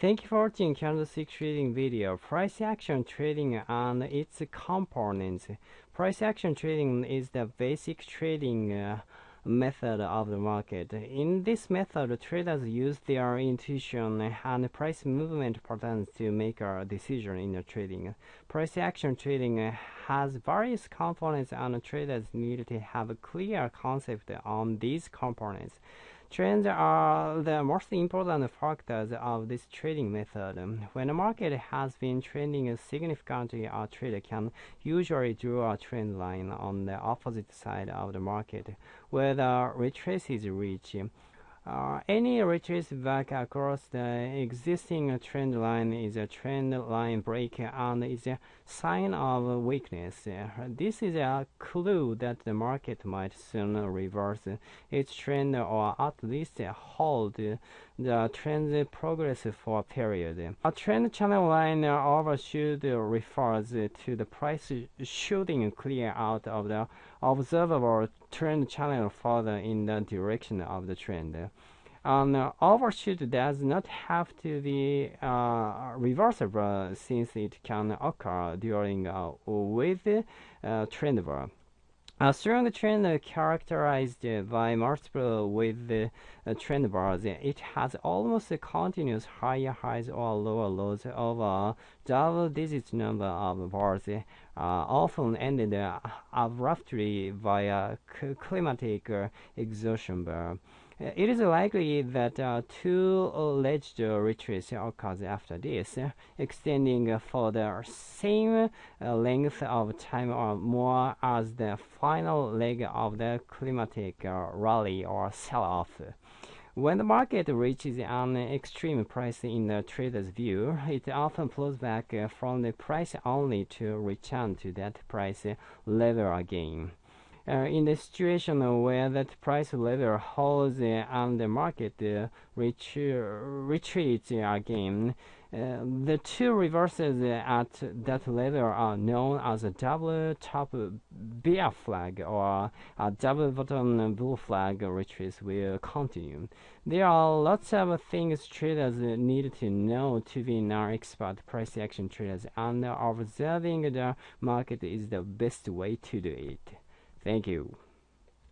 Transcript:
Thank you for watching candlestick trading video. Price action trading and its components. Price action trading is the basic trading uh, method of the market. In this method, traders use their intuition and price movement patterns to make a decision in trading. Price action trading has various components and traders need to have a clear concept on these components. Trends are the most important factors of this trading method. When a market has been trending significantly, a trader can usually draw a trend line on the opposite side of the market, where the retrace is reached. Uh, any retrace back across the existing trend line is a trend line break and is a sign of weakness. This is a clue that the market might soon reverse its trend or at least hold the trend progress for a period. A trend channel line overshoot refers to the price shooting clear out of the observable trend channel further in the direction of the trend. An uh, overshoot does not have to be uh, reversible since it can occur during a with uh, trend bar. A strong trend characterized by multiple with uh, trend bars. It has almost continuous higher highs or lower lows of a double-digit number of bars, uh, often ended abruptly by climatic uh, exhaustion bar. It is likely that uh, two alleged retreats occurs after this, extending for the same uh, length of time or more as the final leg of the climatic uh, rally or sell-off. When the market reaches an extreme price in the trader's view, it often pulls back from the price only to return to that price level again uh, in the situation where that price level holds uh, and the market uh, retreats again, uh, the two reverses at that level are known as a double top bear flag or a double bottom bull flag retreats will continue. There are lots of things traders need to know to be non-expert price action traders and observing the market is the best way to do it. Thank you.